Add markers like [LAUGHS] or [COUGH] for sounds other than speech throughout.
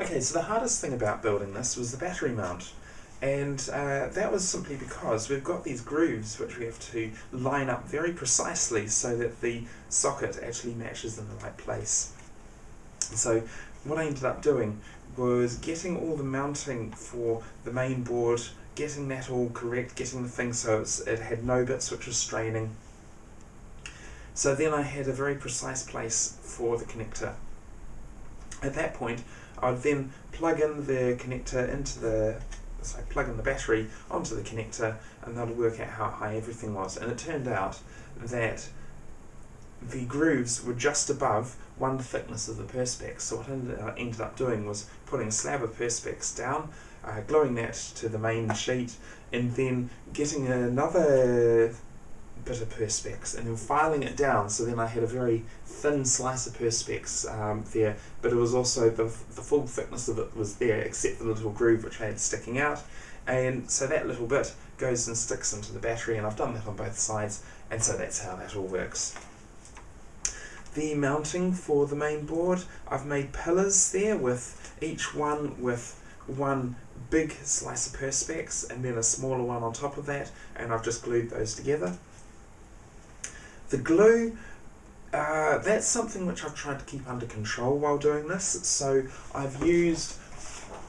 Okay, so the hardest thing about building this was the battery mount. And uh, that was simply because we've got these grooves which we have to line up very precisely so that the socket actually matches in the right place. So what I ended up doing was getting all the mounting for the main board, getting that all correct, getting the thing so it had no bits which was straining. So then I had a very precise place for the connector. At that point, I'd then plug in the connector into the so I plug in the battery onto the connector and that'll work out how high everything was. And it turned out that the grooves were just above one thickness of the Perspex. So what I ended up doing was putting a slab of Perspex down, uh, gluing that to the main sheet, and then getting another bit of Perspex and then filing it down so then I had a very thin slice of Perspex um, there but it was also the, the full thickness of it was there except the little groove which I had sticking out and so that little bit goes and sticks into the battery and I've done that on both sides and so that's how that all works. The mounting for the main board, I've made pillars there with each one with one big slice of Perspex and then a smaller one on top of that and I've just glued those together. The glue, uh, that's something which I've tried to keep under control while doing this. So I've used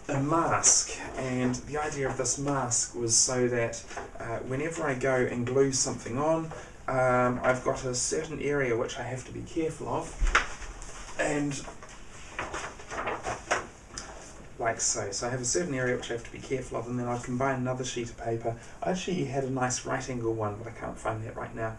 a mask and the idea of this mask was so that uh, whenever I go and glue something on um, I've got a certain area which I have to be careful of and like so. So I have a certain area which I have to be careful of and then I combine another sheet of paper. I actually had a nice right angle one but I can't find that right now.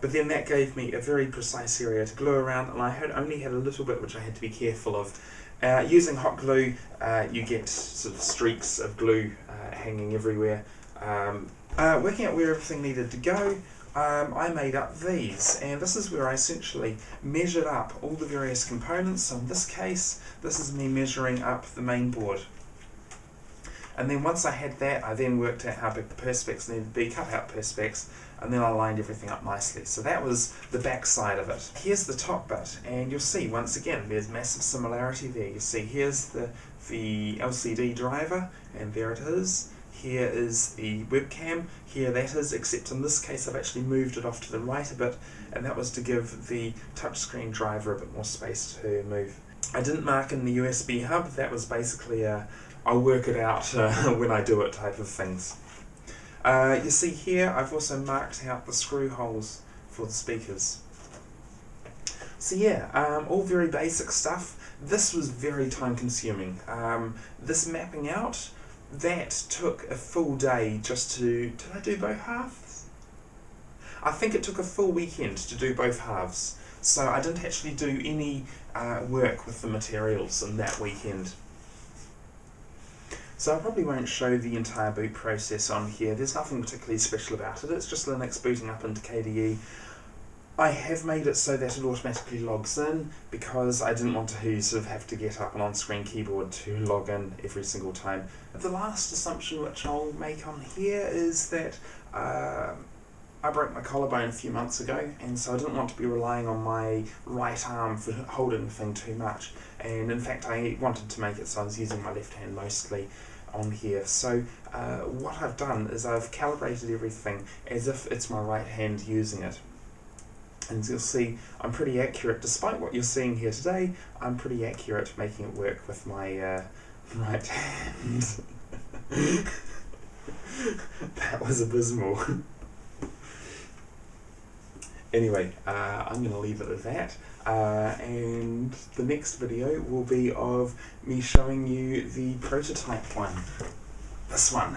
But then that gave me a very precise area to glue around and I had only had a little bit which I had to be careful of. Uh, using hot glue, uh, you get sort of streaks of glue uh, hanging everywhere. Um, uh, working out where everything needed to go, um, I made up these, and this is where I essentially measured up all the various components. So in this case, this is me measuring up the main board. And then once I had that, I then worked out how big the perspex needed to be, cut out perspex, and then I lined everything up nicely. So that was the back side of it. Here's the top bit, and you'll see once again there's massive similarity there. You see here's the, the LCD driver, and there it is. Here is the webcam, here that is, except in this case I've actually moved it off to the right a bit, and that was to give the touchscreen driver a bit more space to move. I didn't mark in the USB hub, that was basically a I'll work it out uh, [LAUGHS] when I do it type of things. Uh, you see here I've also marked out the screw holes for the speakers. So yeah, um, all very basic stuff. This was very time consuming. Um, this mapping out, that took a full day just to, did I do both halves? I think it took a full weekend to do both halves. So I didn't actually do any uh, work with the materials in that weekend. So I probably won't show the entire boot process on here. There's nothing particularly special about it. It's just Linux booting up into KDE. I have made it so that it automatically logs in because I didn't want to sort of have to get up an on-screen keyboard to log in every single time. The last assumption which I'll make on here is that uh, I broke my collarbone a few months ago and so I didn't want to be relying on my right arm for holding the thing too much and in fact I wanted to make it so I was using my left hand mostly on here. So uh, what I've done is I've calibrated everything as if it's my right hand using it. And you'll see I'm pretty accurate, despite what you're seeing here today, I'm pretty accurate making it work with my uh, [LAUGHS] right hand. [LAUGHS] that was abysmal. [LAUGHS] anyway, uh, I'm going to leave it at that. Uh, and the next video will be of me showing you the prototype one. This one.